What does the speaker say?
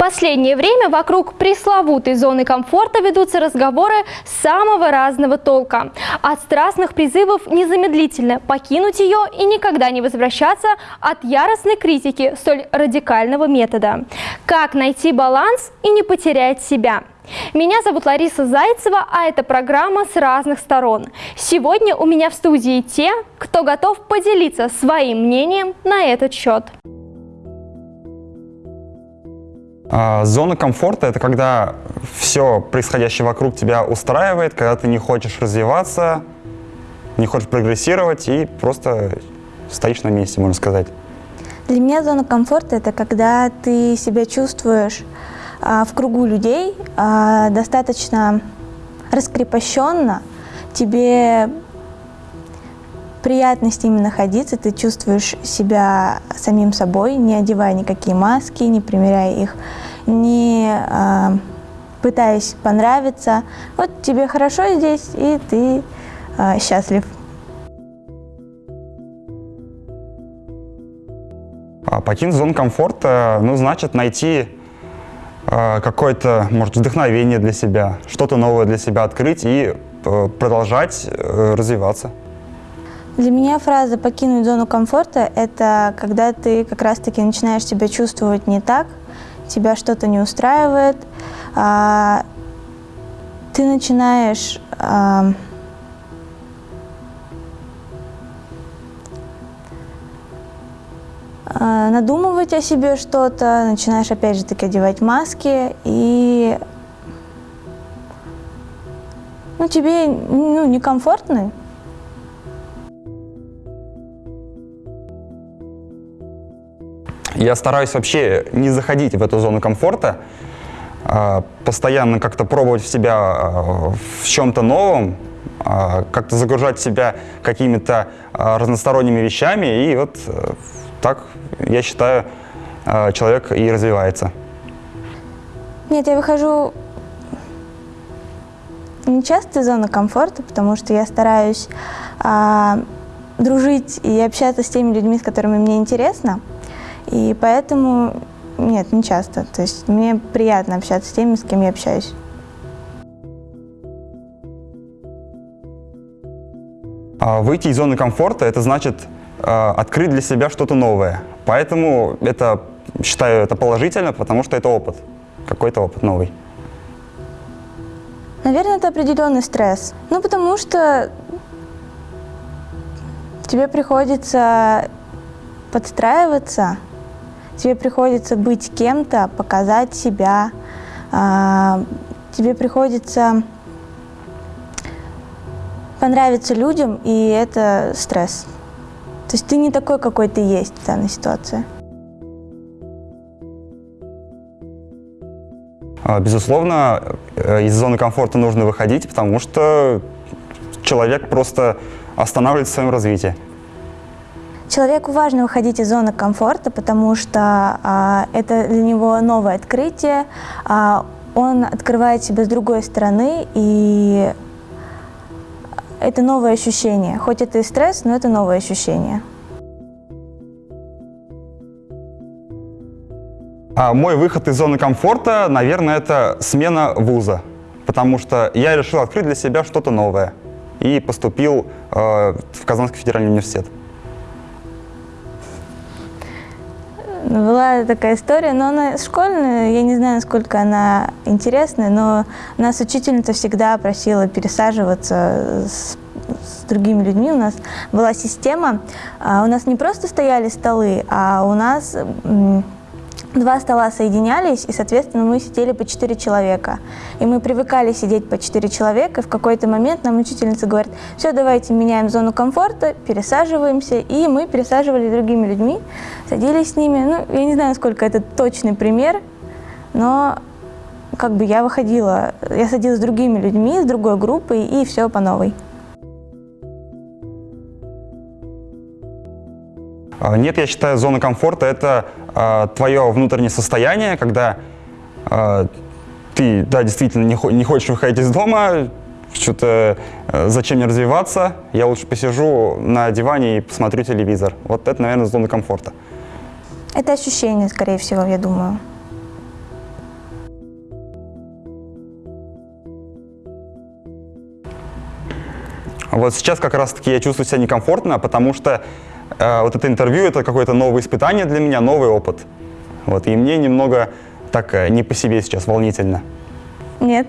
последнее время вокруг пресловутой зоны комфорта ведутся разговоры самого разного толка. От страстных призывов незамедлительно покинуть ее и никогда не возвращаться от яростной критики столь радикального метода. Как найти баланс и не потерять себя? Меня зовут Лариса Зайцева, а это программа «С разных сторон». Сегодня у меня в студии те, кто готов поделиться своим мнением на этот счет. А, зона комфорта – это когда все происходящее вокруг тебя устраивает, когда ты не хочешь развиваться, не хочешь прогрессировать и просто стоишь на месте, можно сказать. Для меня зона комфорта – это когда ты себя чувствуешь а, в кругу людей а, достаточно раскрепощенно, тебе приятно с ними находиться, ты чувствуешь себя самим собой, не одевая никакие маски, не примеряя их, не э, пытаясь понравиться. Вот тебе хорошо здесь, и ты э, счастлив. А покинуть зону комфорта, ну, значит найти э, какое-то, может, вдохновение для себя, что-то новое для себя открыть и э, продолжать э, развиваться. Для меня фраза «покинуть зону комфорта» — это когда ты как раз-таки начинаешь себя чувствовать не так, тебя что-то не устраивает, а, ты начинаешь а, а, надумывать о себе что-то, начинаешь опять же таки одевать маски и ну, тебе ну, некомфортно, Я стараюсь вообще не заходить в эту зону комфорта, а, постоянно как-то пробовать в себя а, в чем-то новом, а, как-то загружать себя какими-то разносторонними вещами, и вот э, так, я считаю, человек и развивается. Нет, я выхожу не часто из зоны комфорта, потому что я стараюсь а, дружить и общаться с теми людьми, с которыми мне интересно. И поэтому, нет, не часто. То есть мне приятно общаться с теми, с кем я общаюсь. А выйти из зоны комфорта – это значит э, открыть для себя что-то новое. Поэтому это, считаю это положительно, потому что это опыт, какой-то опыт новый. Наверное, это определенный стресс. Ну, потому что тебе приходится подстраиваться тебе приходится быть кем-то, показать себя, а, тебе приходится понравиться людям, и это стресс. То есть ты не такой, какой ты есть в данной ситуации. А, безусловно, э, из зоны комфорта нужно выходить, потому что человек просто останавливается в своем развитии. Человеку важно выходить из зоны комфорта, потому что а, это для него новое открытие, а, он открывает себя с другой стороны, и это новое ощущение. Хоть это и стресс, но это новое ощущение. А мой выход из зоны комфорта, наверное, это смена вуза, потому что я решил открыть для себя что-то новое и поступил э, в Казанский федеральный университет. Была такая история, но она школьная, я не знаю, насколько она интересная, но нас учительница всегда просила пересаживаться с, с другими людьми. У нас была система, а у нас не просто стояли столы, а у нас два стола соединялись, и, соответственно, мы сидели по четыре человека. И мы привыкали сидеть по четыре человека, и в какой-то момент нам учительница говорит, все, давайте меняем зону комфорта, пересаживаемся, и мы пересаживались с другими людьми, садились с ними. Ну, я не знаю, насколько это точный пример, но как бы я выходила, я садилась с другими людьми, с другой группой, и все по новой. Нет, я считаю, зона комфорта – это э, твое внутреннее состояние, когда э, ты, да, действительно не, не хочешь выходить из дома, что-то э, зачем мне развиваться, я лучше посижу на диване и посмотрю телевизор. Вот это, наверное, зона комфорта. Это ощущение, скорее всего, я думаю. Вот сейчас как раз-таки я чувствую себя некомфортно, потому что э, вот это интервью это какое-то новое испытание для меня, новый опыт. Вот, и мне немного так э, не по себе сейчас волнительно. Нет.